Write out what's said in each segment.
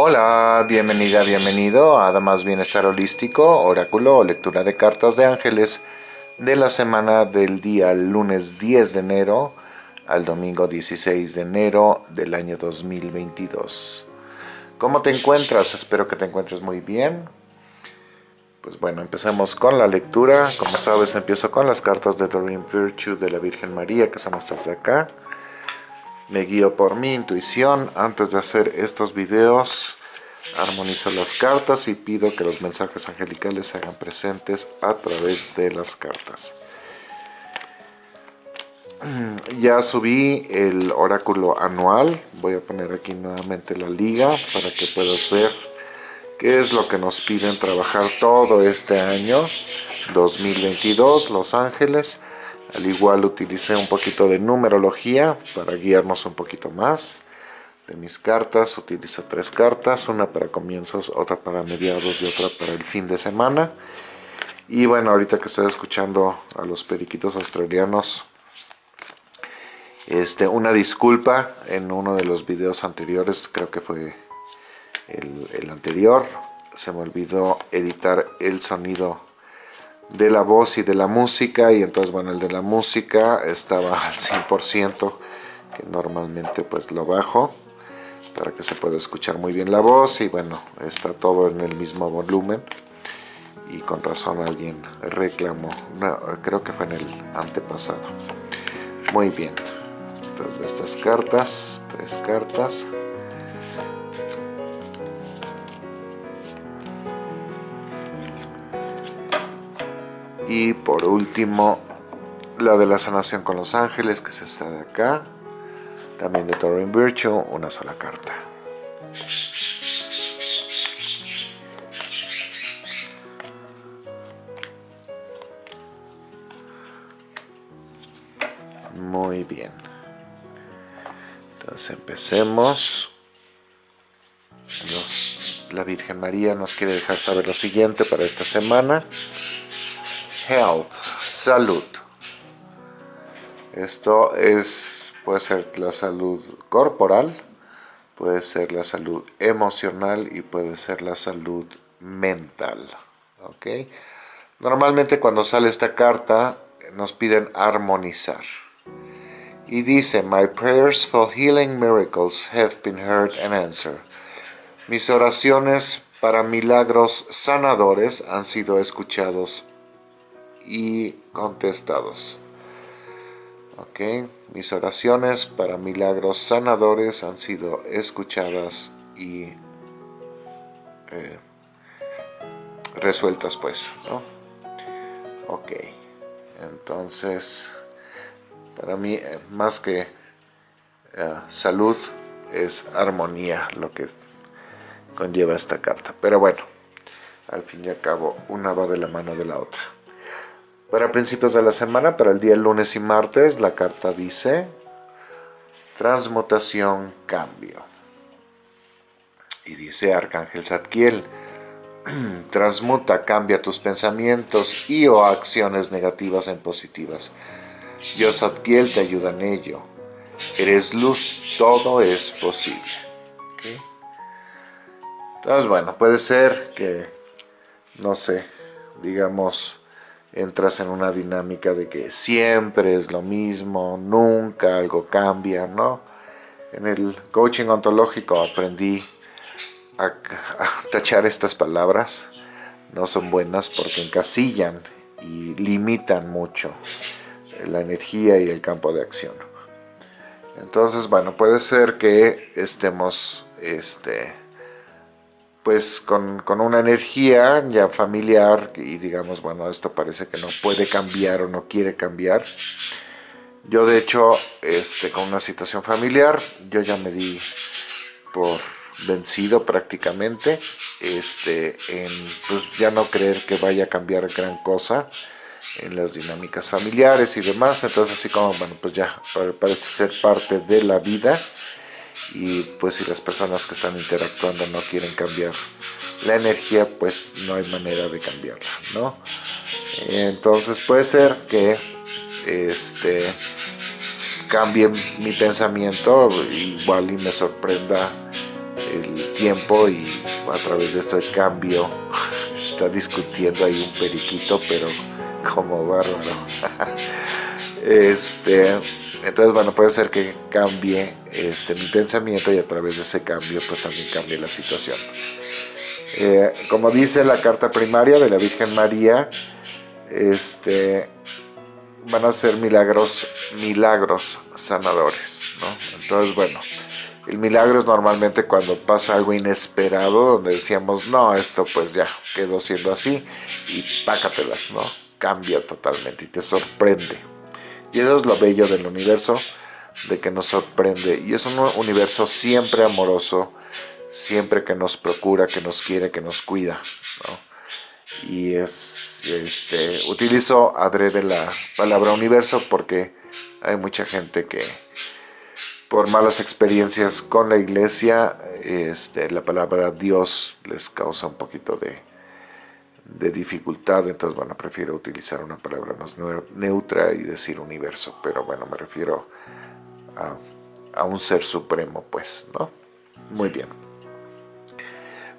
Hola, bienvenida, bienvenido a Damas Bienestar Holístico, Oráculo o Lectura de Cartas de Ángeles de la semana del día lunes 10 de enero al domingo 16 de enero del año 2022. ¿Cómo te encuentras? Espero que te encuentres muy bien. Pues bueno, empecemos con la lectura. Como sabes, empiezo con las cartas de Doreen Virtue de la Virgen María, que son estas de acá. Me guío por mi intuición. Antes de hacer estos videos, armonizo las cartas y pido que los mensajes angelicales se hagan presentes a través de las cartas. Ya subí el oráculo anual. Voy a poner aquí nuevamente la liga para que puedas ver qué es lo que nos piden trabajar todo este año 2022, Los Ángeles. Al igual utilicé un poquito de numerología para guiarnos un poquito más. De mis cartas utilizo tres cartas, una para comienzos, otra para mediados y otra para el fin de semana. Y bueno, ahorita que estoy escuchando a los periquitos australianos, este, una disculpa en uno de los videos anteriores, creo que fue el, el anterior, se me olvidó editar el sonido de la voz y de la música y entonces bueno el de la música estaba al 100% que normalmente pues lo bajo para que se pueda escuchar muy bien la voz y bueno está todo en el mismo volumen y con razón alguien reclamó creo que fue en el antepasado. Muy bien entonces estas cartas tres cartas y por último la de la sanación con los ángeles que es esta de acá. También de Torin Virtue una sola carta. Muy bien. Entonces empecemos. La Virgen María nos quiere dejar saber lo siguiente para esta semana health, salud. Esto es, puede ser la salud corporal, puede ser la salud emocional y puede ser la salud mental. Normalmente cuando sale esta carta nos piden armonizar. Y dice, My prayers for healing miracles have been heard and answered. Mis oraciones para milagros sanadores han sido escuchados y contestados. Ok, mis oraciones para milagros sanadores han sido escuchadas y eh, resueltas pues, ¿no? Ok, entonces para mí eh, más que eh, salud es armonía lo que conlleva esta carta. Pero bueno, al fin y al cabo una va de la mano de la otra. Para principios de la semana, para el día lunes y martes, la carta dice transmutación, cambio. Y dice Arcángel Zadkiel, transmuta, cambia tus pensamientos y o acciones negativas en positivas. Dios Zadkiel te ayuda en ello. Eres luz, todo es posible. Entonces, bueno, puede ser que, no sé, digamos, entras en una dinámica de que siempre es lo mismo, nunca algo cambia, ¿no? En el coaching ontológico aprendí a, tachar estas palabras, no son buenas porque encasillan y limitan mucho la energía y el campo de acción. Entonces, bueno, puede ser que estemos este, pues con, una energía ya familiar y digamos, bueno, esto parece que no puede cambiar o no quiere cambiar. Yo de hecho, este, con una situación familiar, yo ya me di por vencido prácticamente, este, en pues ya no creer que vaya a cambiar gran cosa en las dinámicas familiares y demás, entonces así como, bueno, pues ya parece ser parte de la vida y pues si las personas que están interactuando no quieren cambiar la energía pues no hay manera de cambiarla no entonces puede ser que este cambie mi pensamiento igual y me sorprenda el tiempo y a través de este cambio está discutiendo ahí un periquito, pero como bárbaro. Este, entonces, bueno, puede ser que cambie este, mi pensamiento y a través de ese cambio, pues también cambie la situación. Eh, como dice la carta primaria de la Virgen María, este, van a ser milagros, milagros sanadores, ¿no? Entonces, bueno, el milagro es normalmente cuando pasa algo inesperado, donde decíamos, no, esto pues ya quedó siendo así, y pácatelas, ¿no? Cambia totalmente y te sorprende. Y eso es lo bello del universo, de que nos sorprende. Y es un universo siempre amoroso, siempre que nos procura, que nos quiere, que nos cuida. Y es, este, utilizo adrede la palabra universo porque hay mucha gente que por malas experiencias con la iglesia, este, la palabra Dios les causa un poquito de, de dificultad, entonces bueno, prefiero utilizar una palabra más neutra y decir universo, pero bueno, me refiero a, a un ser supremo, pues, ¿no? Muy bien.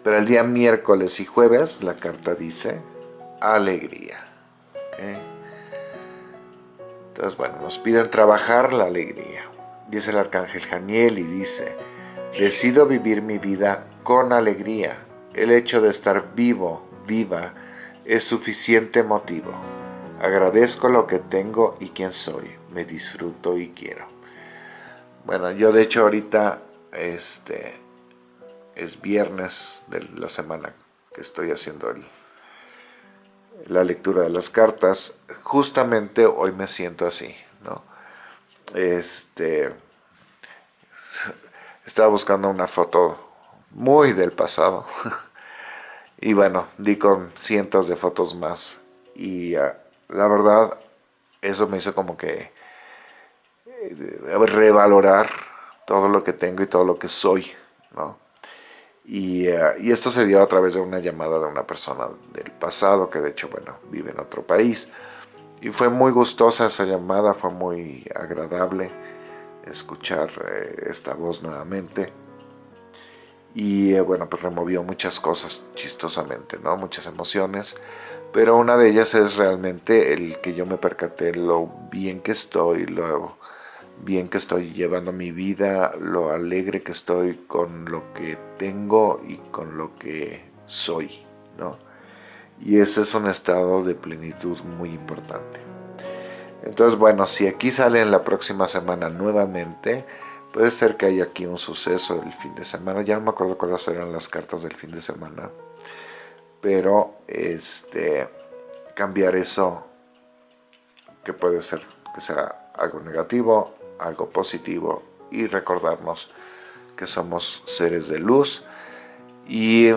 Pero el día miércoles y jueves la carta dice alegría. Entonces, bueno, nos piden trabajar la alegría. Dice el arcángel Janiel y dice, decido vivir mi vida con alegría. El hecho de estar vivo, viva, es suficiente motivo. Agradezco lo que tengo y quién soy. Me disfruto y quiero. Bueno, yo de hecho ahorita este, es viernes de la semana que estoy haciendo la lectura de las cartas. Justamente hoy me siento así, ¿no? Este, estaba buscando una foto muy del pasado Y bueno, di con cientos de fotos más. Y ah, la verdad, eso me hizo como que eh, revalorar todo lo que tengo y todo lo que soy, ¿no? Y, ah, y, esto se dio a través de una llamada de una persona del pasado, que de hecho, bueno, vive en otro país. Y fue muy gustosa esa llamada, fue muy agradable escuchar eh, esta voz nuevamente y eh, bueno, pues removió muchas cosas chistosamente, ¿no? Muchas emociones, pero una de ellas es realmente el que yo me percaté lo bien que estoy, lo bien que estoy llevando mi vida, lo alegre que estoy con lo que tengo y con lo que soy, ¿no? Y ese es un estado de plenitud muy importante. Entonces, bueno, si aquí sale en la próxima semana nuevamente, Puede ser que haya aquí un suceso el fin de semana. Ya no me acuerdo cuáles eran las cartas del fin de semana. Pero este cambiar eso que puede ser que sea algo negativo, algo positivo y recordarnos que somos seres de luz y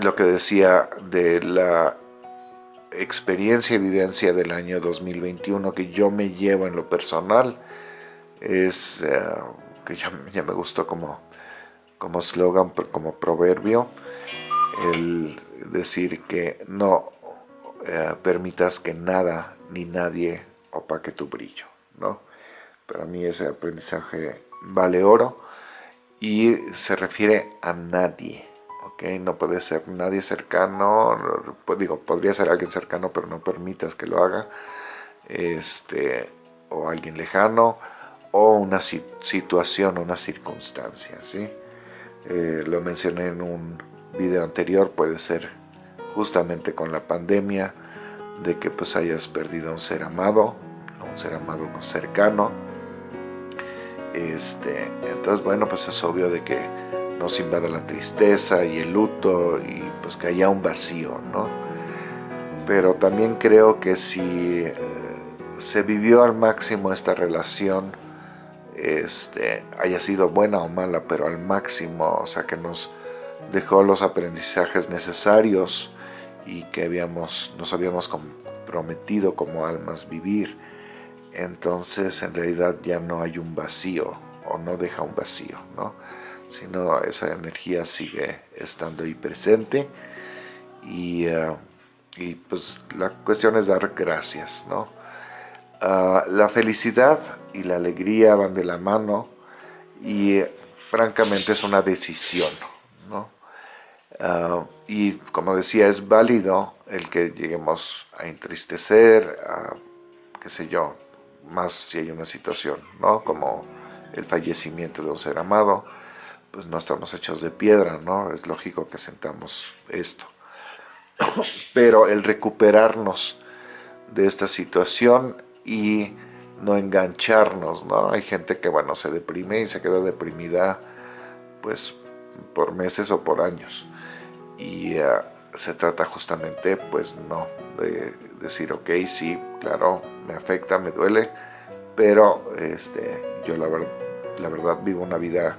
lo que decía de la experiencia y vivencia del año 2021 que yo me llevo en lo personal es eh, ya, me gustó como como slogan, como proverbio, el decir que no eh, permitas que nada ni nadie opaque tu brillo, ¿no? Para mí ese aprendizaje vale oro y se refiere a nadie, ¿ok? No puede ser nadie cercano, digo, podría ser alguien cercano, pero no permitas que lo haga, este, o alguien lejano, o una situación, una circunstancia, ¿sí? Eh, lo mencioné en un video anterior, puede ser justamente con la pandemia, de que pues hayas perdido a un ser amado, a un ser amado cercano. Este, entonces, bueno, pues es obvio de que nos invada la tristeza y el luto y pues que haya un vacío, ¿no? Pero también creo que si eh, se vivió al máximo esta relación, este, haya sido buena o mala, pero al máximo, o sea, que nos dejó los aprendizajes necesarios y que habíamos, nos habíamos comprometido como almas vivir. Entonces, en realidad ya no hay un vacío, o no deja un vacío, ¿no? Sino esa energía sigue estando ahí presente y, eh, y pues la cuestión es dar gracias, ¿no? Ah, la felicidad y la alegría van de la mano y francamente es una decisión, ¿no? Ah, y como decía, es válido el que lleguemos a entristecer, a, qué sé yo, más si hay una situación, ¿no? Como el fallecimiento de un ser amado, pues no estamos hechos de piedra, ¿no? Es lógico que sentamos esto. Pero el recuperarnos de esta situación y no engancharnos, ¿no? Hay gente que, bueno, se deprime y se queda deprimida, pues, por meses o por años. Y eh, se trata justamente, pues, no, de decir, ok, sí, claro, me afecta, me duele, pero este, yo la, la verdad vivo una vida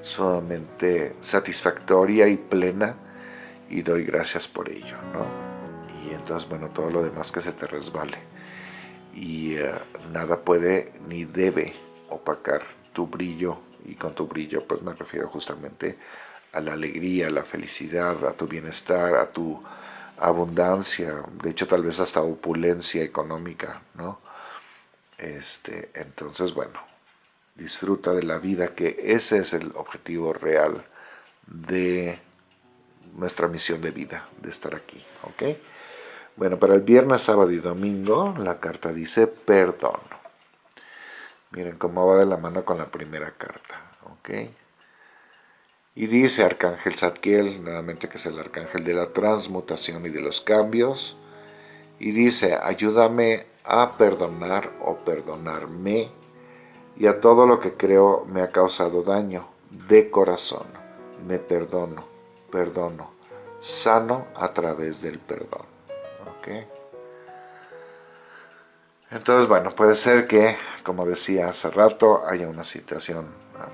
sumamente satisfactoria y plena y doy gracias por ello, ¿no? Y entonces, bueno, todo lo demás que se te resbale. Y eh, nada puede ni debe opacar tu brillo, y con tu brillo pues me refiero justamente a la alegría, a la felicidad, a tu bienestar, a tu abundancia, de hecho tal vez hasta opulencia económica, ¿no? Este, entonces, bueno, disfruta de la vida, que ese es el objetivo real de nuestra misión de vida, de estar aquí, ¿ok? Bueno, para el viernes, sábado y domingo, la carta dice perdón. Miren cómo va de la mano con la primera carta. Y dice Arcángel Zadkiel, nuevamente que es el Arcángel de la transmutación y de los cambios, y dice, ayúdame a perdonar o perdonarme y a todo lo que creo me ha causado daño de corazón. Me perdono, perdono, sano a través del perdón. Entonces, bueno, puede ser que, como decía hace rato, haya una situación ah,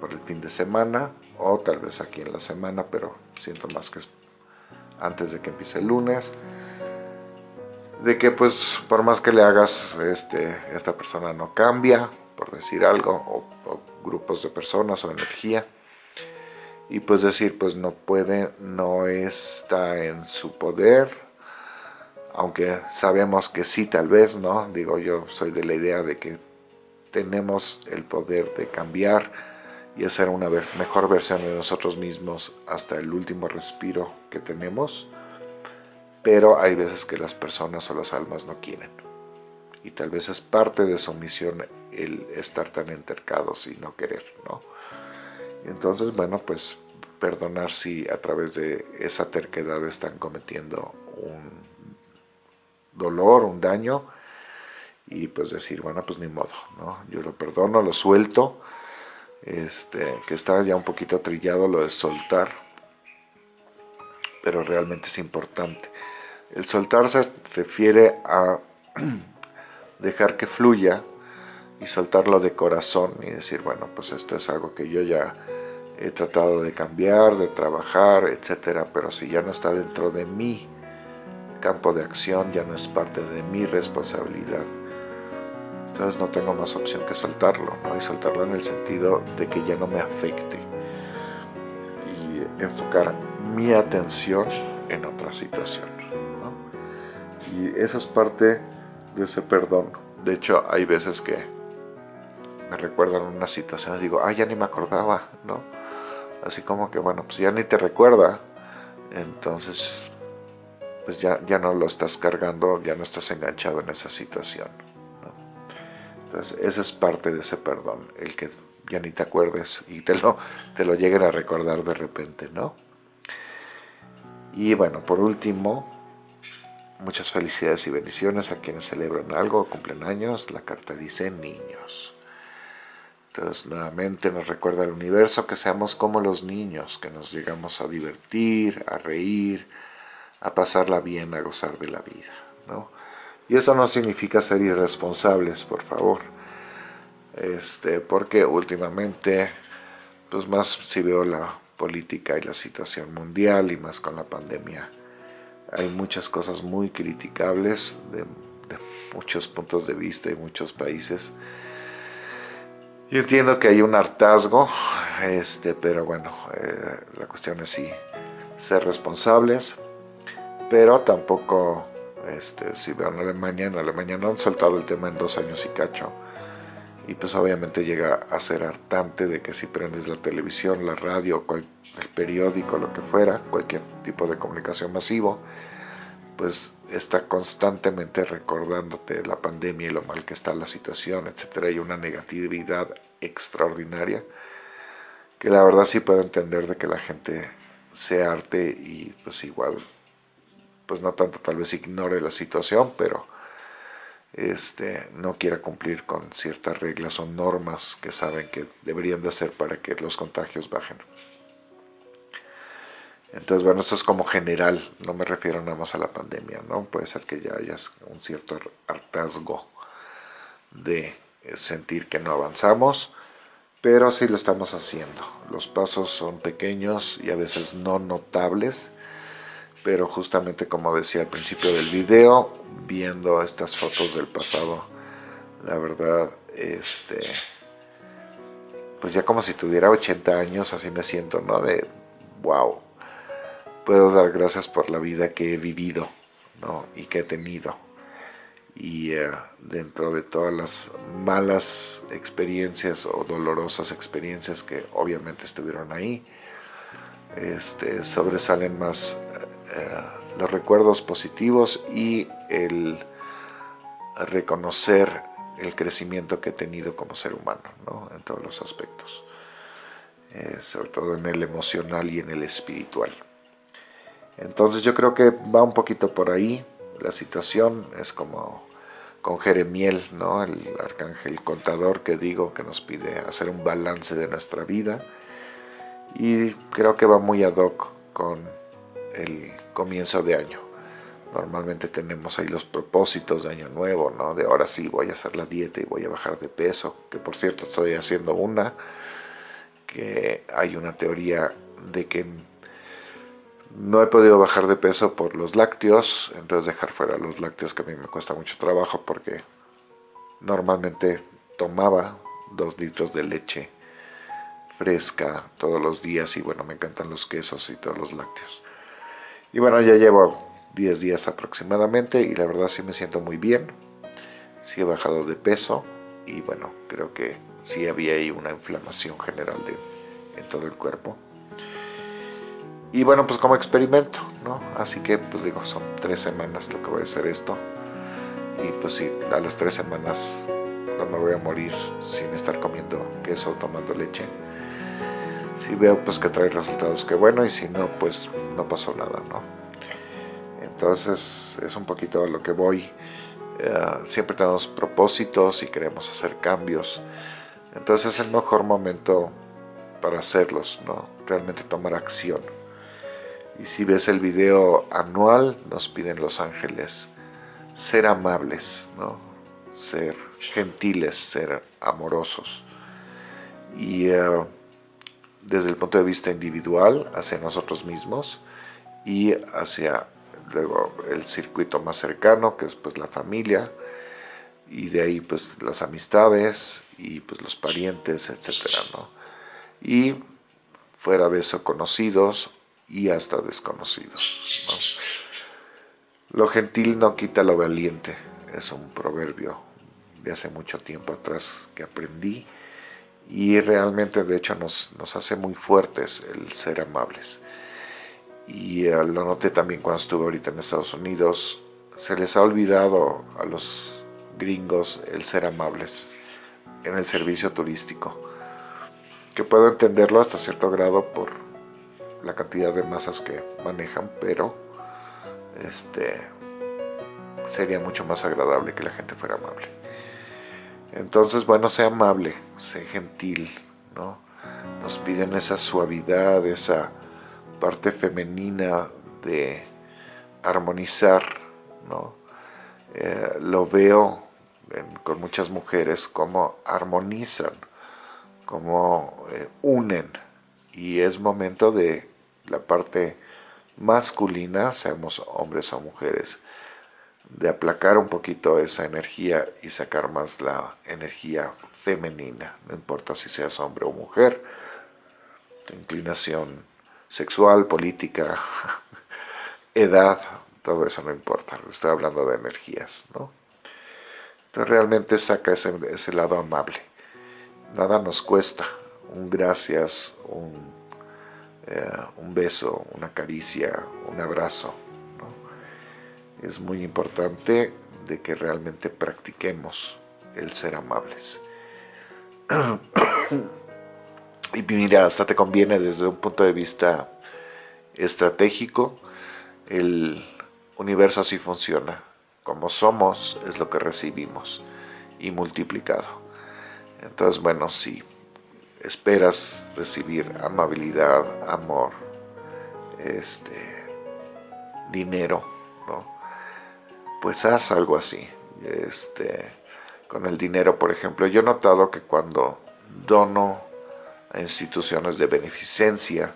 por el fin de semana o tal vez aquí en la semana, pero siento más que es antes de que empiece el lunes de que pues por más que le hagas, este, esta persona no cambia, por decir algo, o, grupos de personas o energía, y pues decir, pues no puede, no está en su poder, aunque sabemos que sí tal vez, ¿no? Digo, yo soy de la idea de que tenemos el poder de cambiar y hacer una mejor versión de nosotros mismos hasta el último respiro que tenemos, pero hay veces que las personas o las almas no quieren. Y tal vez es parte de su misión el estar tan entercados y no querer, ¿no? Entonces, bueno, pues perdonar si a través de esa terquedad están cometiendo un dolor, un daño, y pues decir, bueno, pues ni modo, ¿no? Yo lo perdono, lo suelto, este, que está ya un poquito trillado lo de soltar, pero realmente es importante. El soltar se refiere a dejar que fluya y soltarlo de corazón y decir, bueno, pues esto es algo que yo ya he tratado de cambiar, de trabajar, etcétera, pero si ya no está dentro de mi campo de acción, ya no es parte de mi responsabilidad. Entonces no tengo más opción que soltarlo, ¿no? Y soltarlo en el sentido de que ya no me afecte. Y enfocar mi atención en otra situación. Y eso es parte de ese perdón. De hecho, hay veces que me recuerdan una situación y digo, ah, ya ni me acordaba, ¿no? Así como que, bueno, pues ya ni te recuerda, entonces, pues ya, ya no lo estás cargando, ya no estás enganchado en esa situación. Entonces, esa es parte de ese perdón, el que ya ni te acuerdes y te lo, te lo lleguen a recordar de repente, ¿no? Y bueno, por último, Muchas felicidades y bendiciones a quienes celebran algo o cumplen años. La carta dice niños. Entonces nuevamente nos recuerda el universo que seamos como los niños, que nos llegamos a divertir, a reír, a pasarla bien, a gozar de la vida. ¿no? Y eso no significa ser irresponsables, por favor. Este, porque últimamente, pues más si veo la política y la situación mundial y más con la pandemia, hay muchas cosas muy criticables de, muchos puntos de vista y muchos países. Yo entiendo que hay un hartazgo, este, pero bueno, eh, la cuestión es sí ser responsables, pero tampoco, este, si veo en Alemania, en Alemania no han saltado el tema en dos años y cacho, y pues obviamente llega a ser hartante de que si prendes la televisión, la radio, el periódico, lo que fuera, cualquier tipo de comunicación masivo, pues está constantemente recordándote la pandemia y lo mal que está la situación, etcétera, y una negatividad extraordinaria, que la verdad sí puedo entender de que la gente se arte y pues igual, pues no tanto tal vez ignore la situación, pero este, no quiera cumplir con ciertas reglas o normas que saben que deberían de hacer para que los contagios bajen. Entonces, bueno, esto es como general, no me refiero nada más a la pandemia, ¿no? Puede ser que ya haya un cierto hartazgo de sentir que no avanzamos, pero sí lo estamos haciendo. Los pasos son pequeños y a veces no notables, pero justamente como decía al principio del video, viendo estas fotos del pasado, la verdad, este, pues ya como si tuviera 80 años, así me siento, ¿no? De, wow, puedo dar gracias por la vida que he vivido ¿no? y que he tenido. Y eh, dentro de todas las malas experiencias o dolorosas experiencias que obviamente estuvieron ahí, este, sobresalen más los recuerdos positivos y el reconocer el crecimiento que he tenido como ser humano, ¿no? en todos los aspectos, eh, sobre todo en el emocional y en el espiritual. Entonces yo creo que va un poquito por ahí la situación, es como con Jeremiel, ¿no? el arcángel contador que digo que nos pide hacer un balance de nuestra vida y creo que va muy ad hoc con el comienzo de año. Normalmente tenemos ahí los propósitos de año nuevo, ¿no? De ahora sí voy a hacer la dieta y voy a bajar de peso, que por cierto estoy haciendo una, que hay una teoría de que no he podido bajar de peso por los lácteos, entonces dejar fuera los lácteos que a mí me cuesta mucho trabajo porque normalmente tomaba dos litros de leche fresca todos los días y bueno, me encantan los quesos y todos los lácteos. Y bueno, ya llevo 10 días aproximadamente y la verdad sí me siento muy bien. Sí he bajado de peso y bueno, creo que sí había ahí una inflamación general de, en todo el cuerpo. Y bueno, pues como experimento, ¿no? Así que, pues digo, son tres semanas lo que voy a hacer esto. Y pues sí, a las tres semanas no me voy a morir sin estar comiendo queso o tomando leche. Si veo pues que trae resultados, que bueno, y si no, pues no pasó nada, ¿no? Entonces es un poquito a lo que voy. Eh, siempre tenemos propósitos y queremos hacer cambios. Entonces es el mejor momento para hacerlos, ¿no? Realmente tomar acción. Y si ves el video anual, nos piden los ángeles ser amables, ¿no? ser gentiles, ser amorosos. Y eh, desde el punto de vista individual, hacia nosotros mismos y hacia luego el circuito más cercano, que es pues la familia, y de ahí pues las amistades y pues los parientes, etcétera, ¿no? Y fuera de eso conocidos y hasta desconocidos. Lo gentil no quita lo valiente, es un proverbio de hace mucho tiempo atrás que aprendí y realmente de hecho nos, hace muy fuertes el ser amables. Y eh, lo noté también cuando estuve ahorita en Estados Unidos, se les ha olvidado a los gringos el ser amables en el servicio turístico, que puedo entenderlo hasta cierto grado por la cantidad de masas que manejan, pero este, sería mucho más agradable que la gente fuera amable. Entonces, bueno, sea amable, sé gentil, ¿no? Nos piden esa suavidad, esa parte femenina de armonizar, ¿no? Eh, lo veo con muchas mujeres como armonizan, como eh, unen, y es momento de la parte masculina, seamos hombres o mujeres, de aplacar un poquito esa energía y sacar más la energía femenina, no importa si seas hombre o mujer, inclinación sexual, política, edad, todo eso no importa, estoy hablando de energías, ¿no? Entonces realmente saca ese, ese lado amable. nada nos cuesta, un gracias, un, eh, un beso, una caricia, un abrazo. Es muy importante de que realmente practiquemos el ser amables. y mira, hasta te conviene desde un punto de vista estratégico, el universo así funciona. Como somos es lo que recibimos y multiplicado. Entonces, bueno, si esperas recibir amabilidad, amor, este, dinero. Pues haz algo así. Este, con el dinero, por ejemplo, yo he notado que cuando dono a instituciones de beneficencia,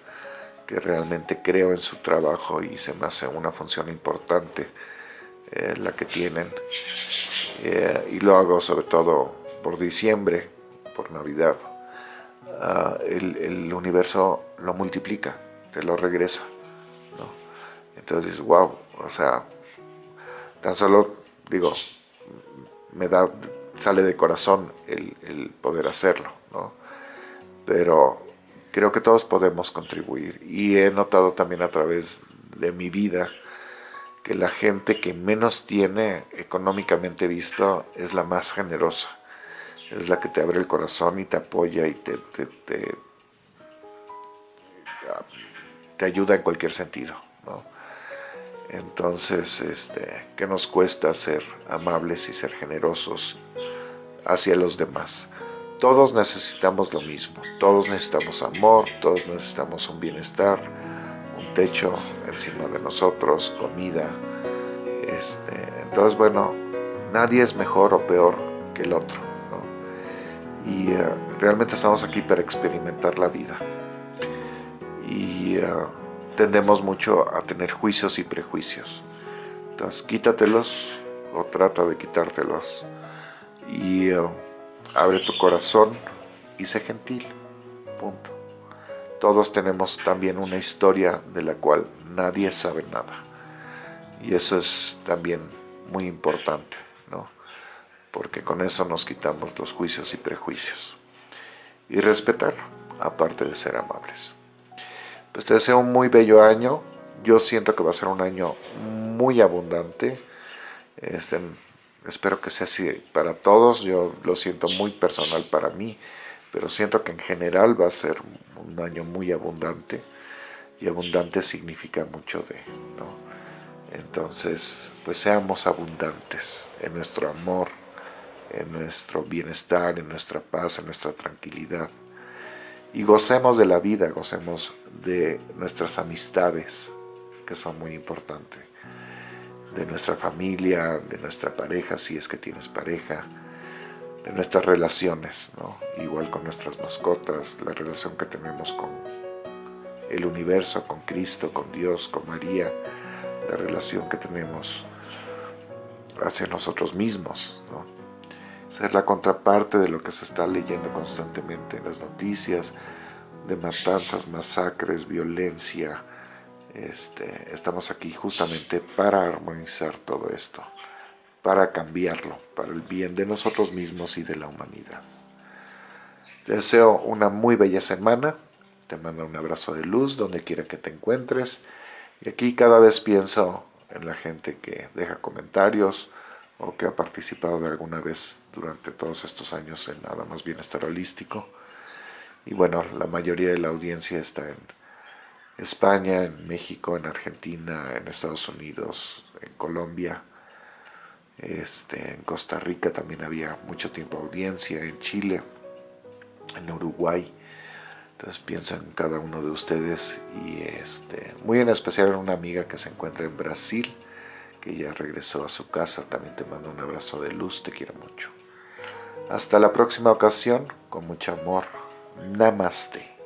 que realmente creo en su trabajo y se me hace una función importante eh, la que tienen, eh, y lo hago sobre todo por diciembre, por Navidad, ah, el, universo lo multiplica, te lo regresa. Entonces dices, wow, o sea, tan solo, digo, me da, sale de corazón el, poder hacerlo, ¿no? Pero creo que todos podemos contribuir y he notado también a través de mi vida que la gente que menos tiene económicamente visto es la más generosa, es la que te abre el corazón y te apoya y te, te, te, te ayuda en cualquier sentido. ¿no? Entonces, este, ¿qué nos cuesta ser amables y ser generosos hacia los demás? Todos necesitamos lo mismo, todos necesitamos amor, todos necesitamos un bienestar, un techo encima de nosotros, comida. Este, entonces, bueno, nadie es mejor o peor que el otro. Y eh, realmente estamos aquí para experimentar la vida. Y eh, tendemos mucho a tener juicios y prejuicios. Entonces, quítatelos o trata de quitártelos y uh, abre tu corazón y sé gentil. Punto. Todos tenemos también una historia de la cual nadie sabe nada. Y eso es también muy importante, ¿no? Porque con eso nos quitamos los juicios y prejuicios. Y respetar, aparte de ser amables. Pues te deseo un muy bello año. Yo siento que va a ser un año muy abundante. Este, espero que sea así para todos. Yo lo siento muy personal para mí, pero siento que en general va a ser un año muy abundante. Y abundante significa mucho de, ¿no? Entonces, pues seamos abundantes en nuestro amor, en nuestro bienestar, en nuestra paz, en nuestra tranquilidad y gocemos de la vida, gocemos de nuestras amistades, que son muy importantes, de nuestra familia, de nuestra pareja, si es que tienes pareja, de nuestras relaciones, ¿no? igual con nuestras mascotas, la relación que tenemos con el universo, con Cristo, con Dios, con María, la relación que tenemos hacia nosotros mismos, ¿no? Ser la contraparte de lo que se está leyendo constantemente en las noticias, de matanzas, masacres, violencia. Este, estamos aquí justamente para armonizar todo esto, para cambiarlo, para el bien de nosotros mismos y de la humanidad. Te deseo una muy bella semana, te mando un abrazo de luz donde quiera que te encuentres, y aquí cada vez pienso en la gente que deja comentarios, o que ha participado de alguna vez durante todos estos años en nada más bienestar holístico. Y bueno, la mayoría de la audiencia está en España, en México, en Argentina, en Estados Unidos, en Colombia, este, en Costa Rica también había mucho tiempo audiencia, en Chile, en Uruguay. Entonces pienso en cada uno de ustedes y este, muy en especial en una amiga que se encuentra en Brasil, que ya regresó a su casa. También te mando un abrazo de luz, te quiero mucho. Hasta la próxima ocasión, con mucho amor. Namaste.